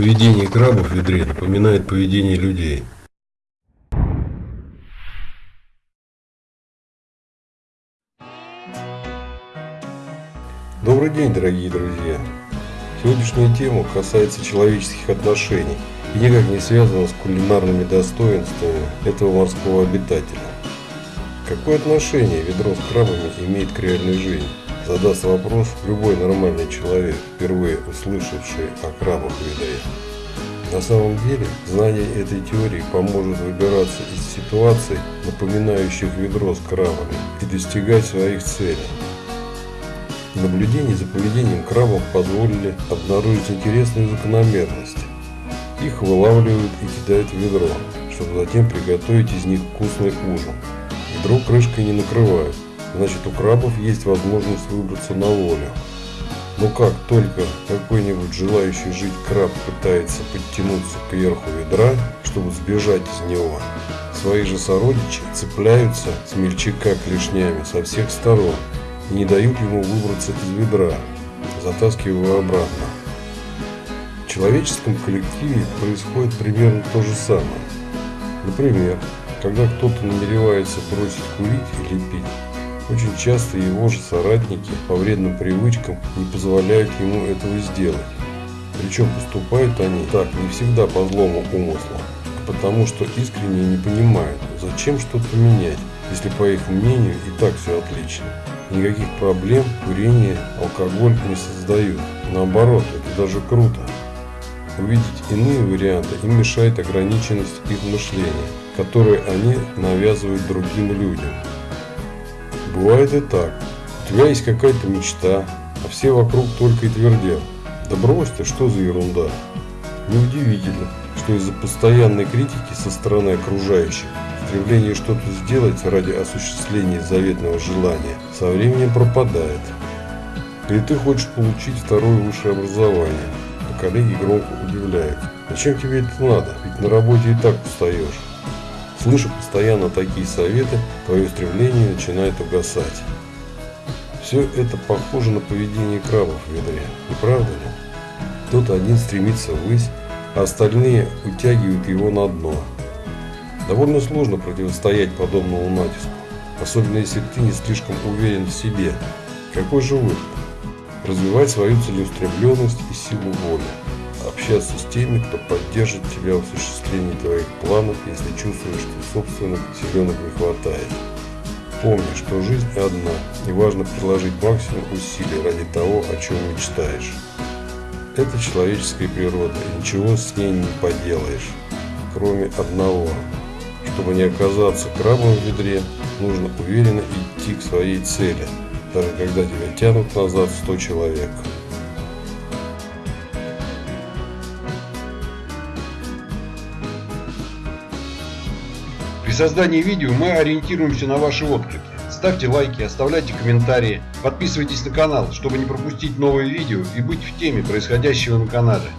Поведение крабов в ведре напоминает поведение людей. Добрый день, дорогие друзья! Сегодняшняя тема касается человеческих отношений и никак не связана с кулинарными достоинствами этого морского обитателя. Какое отношение ведро с крабами имеет к реальной жизни? Задаст вопрос любой нормальный человек, впервые услышавший о крабах в ведре. На самом деле, знание этой теории поможет выбираться из ситуаций, напоминающих ведро с крабами, и достигать своих целей. Наблюдения за поведением крабов позволили обнаружить интересную закономерность. Их вылавливают и кидают в ведро, чтобы затем приготовить из них вкусный ужин. Ведро крышкой не накрывают, значит у крабов есть возможность выбраться на волю. Но как только какой-нибудь желающий жить краб пытается подтянуться к верху ведра, чтобы сбежать из него, свои же сородичи цепляются с мельчака клешнями со всех сторон и не дают ему выбраться из ведра, затаскивая обратно. В человеческом коллективе происходит примерно то же самое. Например, когда кто-то намеревается бросить курить или пить, очень часто его же соратники по вредным привычкам не позволяют ему этого сделать. Причем поступают они так не всегда по злому умыслу, а потому что искренне не понимают, зачем что-то менять, если по их мнению и так все отлично. Никаких проблем курение, алкоголь не создают. Наоборот, это даже круто. Увидеть иные варианты им мешает ограниченность их мышления, которое они навязывают другим людям. Бывает и так. У тебя есть какая-то мечта, а все вокруг только и твердят. Да брось ты, что за ерунда. Неудивительно, что из-за постоянной критики со стороны окружающих стремление что-то сделать ради осуществления заветного желания со временем пропадает. Или ты хочешь получить второе высшее образование, а коллеги громко удивляют. Зачем тебе это надо? Ведь на работе и так устаешь. Слыша постоянно такие советы, твое стремление начинает угасать. Все это похоже на поведение крабов в ведре, не правда ли? Кто-то один стремится ввысь, а остальные утягивают его на дно. Довольно сложно противостоять подобному натиску, особенно если ты не слишком уверен в себе. Какой же выход? Развивать свою целеустремленность и силу воли. Общаться с теми, кто поддержит тебя в осуществлении твоих планов, если чувствуешь, что собственных силенок не хватает. Помни, что жизнь одна, и важно приложить максимум усилий ради того, о чем мечтаешь. Это человеческая природа, и ничего с ней не поделаешь, кроме одного. Чтобы не оказаться крабом в ведре, нужно уверенно идти к своей цели, даже когда тебя тянут назад 100 человек. При создании видео мы ориентируемся на ваши отклики. Ставьте лайки, оставляйте комментарии, подписывайтесь на канал, чтобы не пропустить новые видео и быть в теме происходящего на канале.